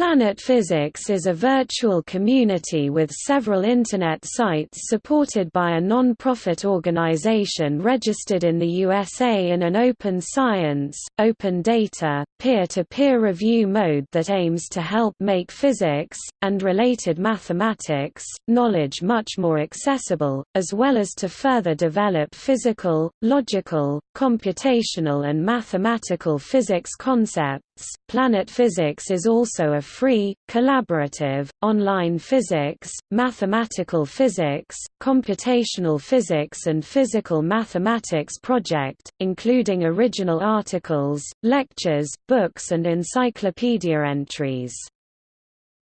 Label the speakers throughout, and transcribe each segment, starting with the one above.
Speaker 1: Planet Physics is a virtual community with several Internet sites supported by a non-profit organization registered in the USA in an open science, open data, peer-to-peer -peer review mode that aims to help make physics, and related mathematics, knowledge much more accessible, as well as to further develop physical, logical, computational and mathematical physics concepts. Planet Physics is also a free, collaborative, online physics, mathematical physics, computational physics and physical mathematics project, including original articles, lectures, books and encyclopedia entries.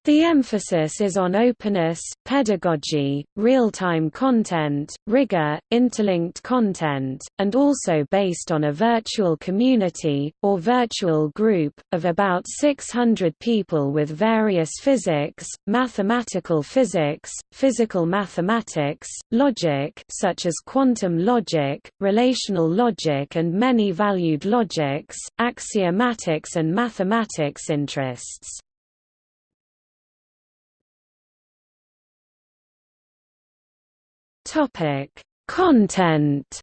Speaker 1: The emphasis is on openness, pedagogy, real-time content, rigor, interlinked content, and also based on a virtual community, or virtual group, of about 600 people with various physics, mathematical physics, physical mathematics, logic such as quantum logic, relational logic and many valued logics, axiomatics and mathematics interests. Topic: Content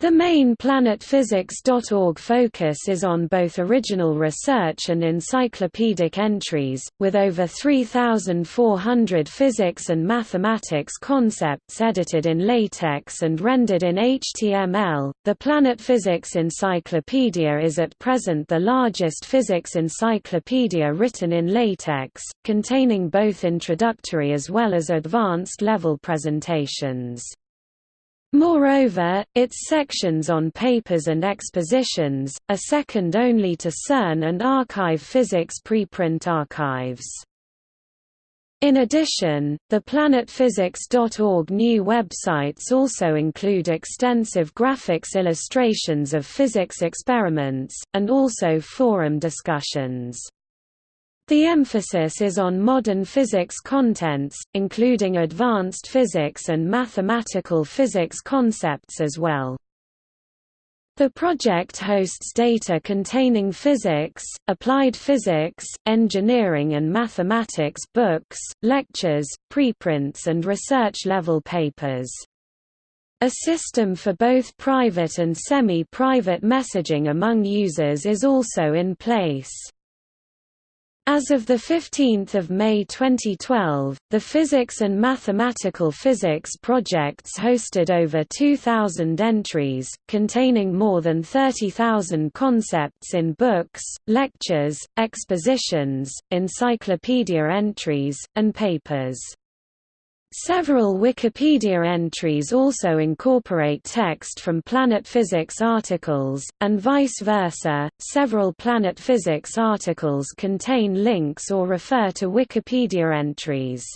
Speaker 1: The main planetphysics.org focus is on both original research and encyclopedic entries, with over 3,400 physics and mathematics concepts edited in LaTeX and rendered in HTML. The Planet Physics Encyclopedia is at present the largest physics encyclopedia written in LaTeX, containing both introductory as well as advanced level presentations. Moreover, its sections on papers and expositions, are second only to CERN and arXiv Physics preprint archives. In addition, the planetphysics.org new websites also include extensive graphics illustrations of physics experiments, and also forum discussions. The emphasis is on modern physics contents, including advanced physics and mathematical physics concepts as well. The project hosts data containing physics, applied physics, engineering and mathematics books, lectures, preprints and research-level papers. A system for both private and semi-private messaging among users is also in place. As of 15 May 2012, the Physics and Mathematical Physics projects hosted over 2,000 entries, containing more than 30,000 concepts in books, lectures, expositions, encyclopedia entries, and papers. Several Wikipedia entries also incorporate text from Planet Physics articles, and vice versa. Several Planet Physics articles contain links or refer to Wikipedia entries.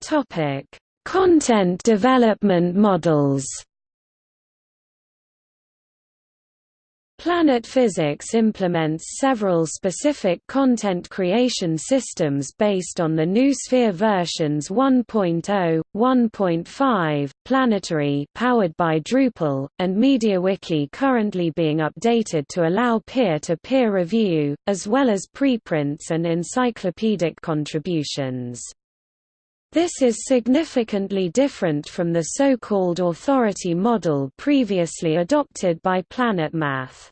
Speaker 1: Topic: Content development models. Planet Physics implements several specific content creation systems based on the Noosphere versions 1.0, 1.5, Planetary powered by Drupal, and MediaWiki currently being updated to allow peer-to-peer -peer review, as well as preprints and encyclopedic contributions. This is significantly different from the so-called authority model previously adopted by PlanetMath.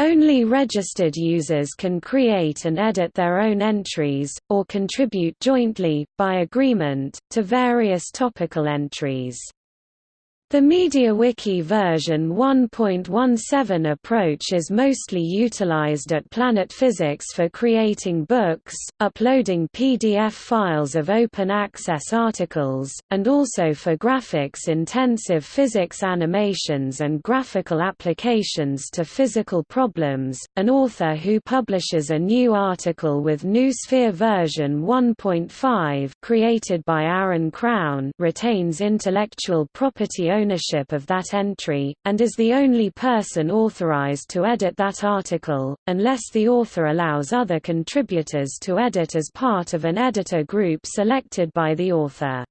Speaker 1: Only registered users can create and edit their own entries, or contribute jointly, by agreement, to various topical entries. The MediaWiki version 1.17 approach is mostly utilized at Planet Physics for creating books, uploading PDF files of open access articles, and also for graphics-intensive physics animations and graphical applications to physical problems. An author who publishes a new article with Noosphere version 1.5 created by Aaron Krowne retains intellectual property ownership of that entry, and is the only person authorized to edit that article, unless the author allows other contributors to edit as part of an editor group selected by the author.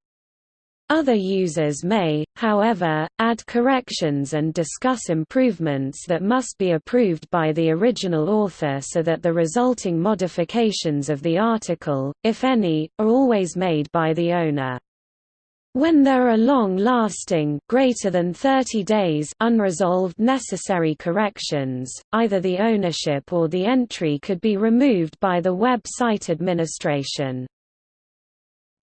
Speaker 1: Other users may, however, add corrections and discuss improvements that must be approved by the original author so that the resulting modifications of the article, if any, are always made by the owner. When there are long-lasting greater than 30 days unresolved necessary corrections, either the ownership or the entry could be removed by the web site administration.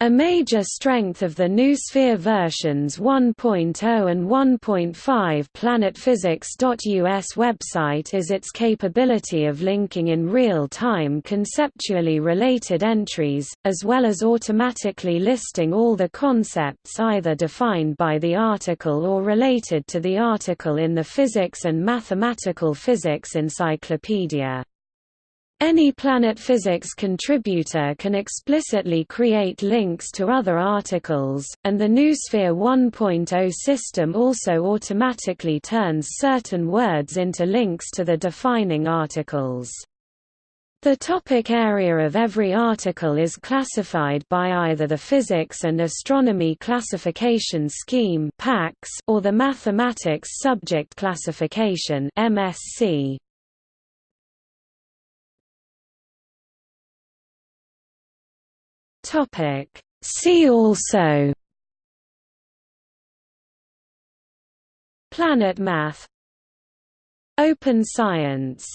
Speaker 1: A major strength of the Noosphere versions 1.0 and 1.5 planetphysics.us website is its capability of linking in real time conceptually related entries, as well as automatically listing all the concepts either defined by the article or related to the article in the Physics and Mathematical Physics Encyclopedia. Any Planet Physics contributor can explicitly create links to other articles, and the Noosphere 1.0 system also automatically turns certain words into links to the defining articles. The topic area of every article is classified by either the Physics and Astronomy Classification Scheme or the Mathematics Subject Classification MSC. Topic. See also. PlanetMath. Open science